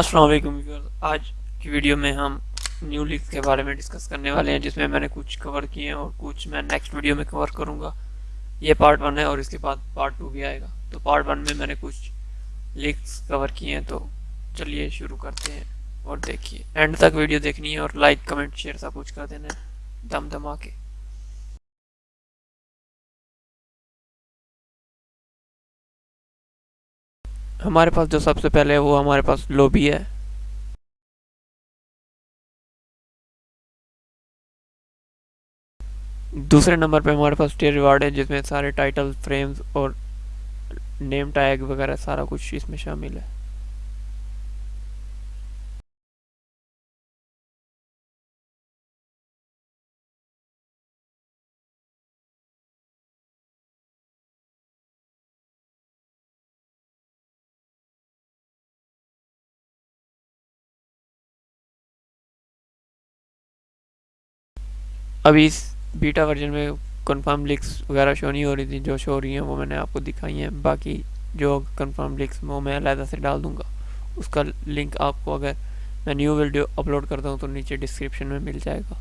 Viewers आज की video में हम न्यू लीग्स के बारे में डिस्कस करने वाले हैं, जिसमें मैंने कुछ कवर किए हैं और कुछ मैं नेक्स्ट वीडियो में कवर करूँगा। ये पार्ट वन है और इसके बाद पार्ट टू भी आएगा। तो पार्ट वन में मैंने कुछ लीग्स कवर किए हैं तो चलिए शुरू करते हैं और देखिए। एंड तक वीडियो देखनी है और लाइक कमेंट शेयर सब कुछ कर देना है। दम दमा के हमारे पास जो सबसे पहले है, वो हमारे पास लोबी है। दूसरे नंबर पे हमारे पास टेर रिवार्ड है, जिसमें सारे टाइटल, फ्रेम्स और नेम टैग वगैरह सारा कुछ इसमें शामिल है। अभी इस बीटा वर्जन में कन्फर्म लिक्स वगैरह शो नहीं हो रही थी। जो शो हो रही हैं वो मैंने आपको दिखाई हैं। बाकी जो कन्फर्म लिक्स वो मैं अलहदा से डाल दूँगा। उसका लिंक आपको अगर मैं न्यू वीडियो अपलोड करता हूँ तो नीचे डिस्क्रिप्शन में मिल जाएगा।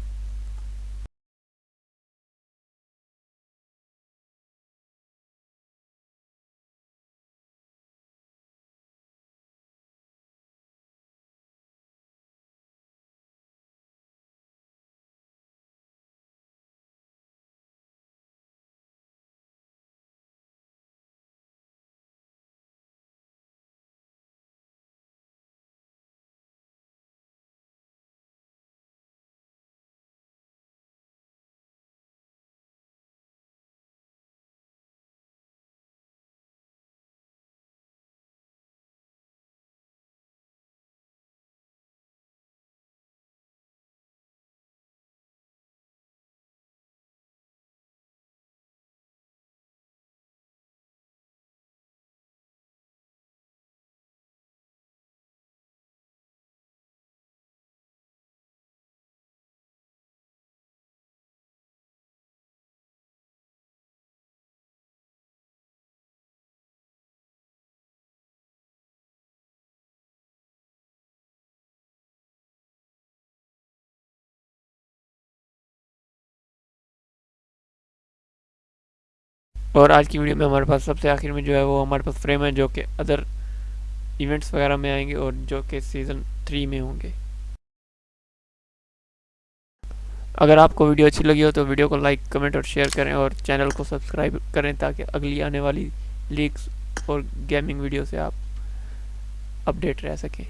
और आज की वीडियो में हमारे पास सबसे आखिर में जो है वो हमारे पास फ्रेम है जो कि अदर इवेंट्स वगैरह में आएँगे और जो कि सीज़न थ्री में होंगे। अगर आपको वीडियो अच्छी लगी हो तो वीडियो को लाइक कमेंट और शेयर करें और चैनल को सब्सक्राइब करें ताकि अगली आने वाली लीक्स और गेमिंग वीडियो से आप अपडेट रह सकें।